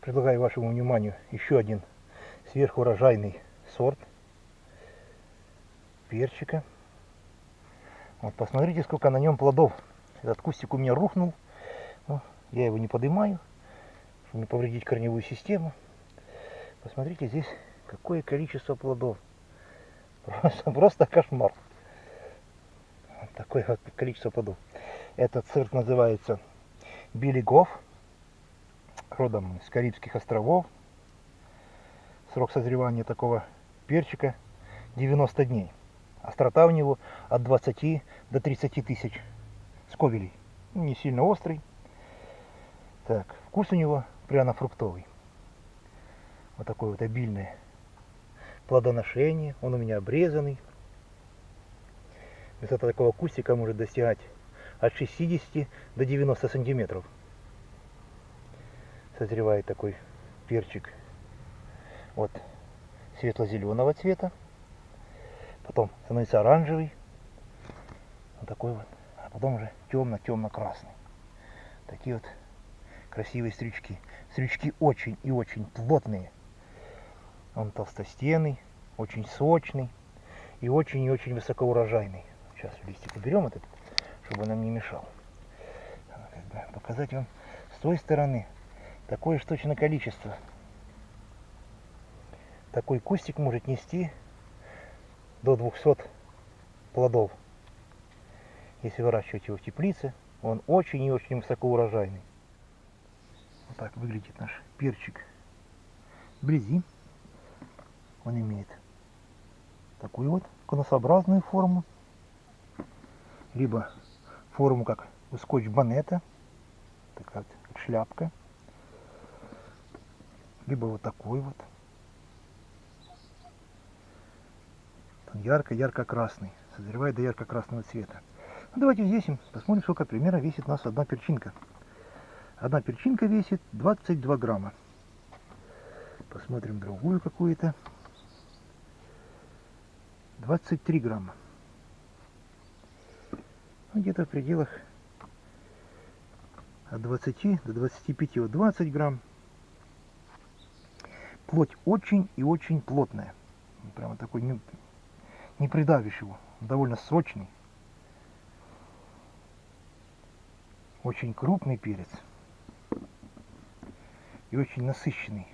Предлагаю вашему вниманию еще один сверхурожайный сорт перчика. Вот посмотрите, сколько на нем плодов. Этот кустик у меня рухнул. Но я его не поднимаю, чтобы не повредить корневую систему. Посмотрите, здесь какое количество плодов. Просто, просто кошмар. Вот такое количество плодов. Этот сорт называется Билигов, родом с Карибских островов. Срок созревания такого перчика 90 дней. Острота у него от 20 до 30 тысяч сковелей. Ну, не сильно острый. Так, вкус у него пряно-фруктовый. Вот такое вот обильное плодоношение. Он у меня обрезанный. Высота такого кустика может достигать от 60 до 90 сантиметров. Созревает такой перчик вот светло-зеленого цвета. Потом становится оранжевый. Вот такой вот. А потом уже темно-темно-красный. Такие вот красивые стрючки. Стрючки очень и очень плотные. Он толстостенный, очень сочный и очень и очень высокоурожайный. Сейчас листик уберем этот, чтобы он нам не мешал. Показать вам с той стороны такое ж точно количество. Такой кустик может нести до 200 плодов. Если выращивать его в теплице, он очень и очень высокоурожайный. Вот так выглядит наш перчик вблизи. Он имеет такую вот конусообразную форму, либо форму как у скотч-банета, такая вот шляпка, либо вот такой вот. ярко-ярко-красный, созревает до ярко-красного цвета. Ну, давайте взвесим, посмотрим, сколько примерно весит у нас одна перчинка. Одна перчинка весит 22 грамма. Посмотрим другую какую-то. 23 грамма. Ну, где-то в пределах от 20 до 25, вот 20 грамм. Плоть очень и очень плотная. Прямо такой не, не придавишь его. Довольно сочный. Очень крупный перец. И очень насыщенный.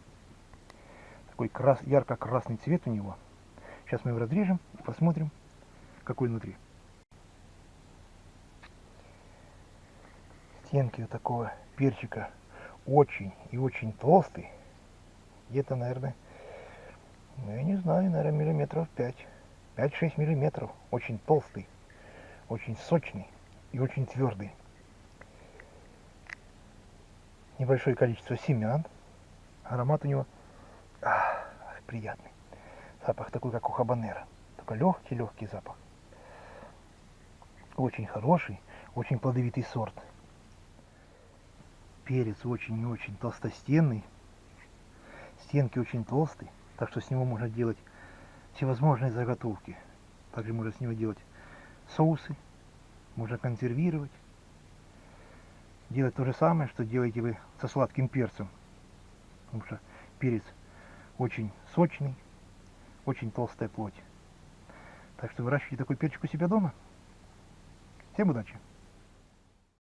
Такой крас, ярко-красный цвет у него. Сейчас мы его разрежем и посмотрим, какой внутри. Стенки вот такого перчика очень и очень толстый. Где-то, наверное, ну, я не знаю, наверное, миллиметров 5. 5-6 миллиметров. Очень толстый, очень сочный и очень твердый. Небольшое количество семян. Аромат у него ах, приятный. Запах такой, как у хабанера. Только легкий-легкий запах. Очень хороший, очень плодовитый сорт. Перец очень и очень толстостенный. Стенки очень толстые, так что с него можно делать всевозможные заготовки. Также можно с него делать соусы, можно консервировать. Делать то же самое, что делаете вы со сладким перцем. Потому что перец очень сочный, очень толстая плоть. Так что выращивайте такой перчик у себя дома. Всем удачи!